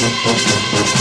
Musik.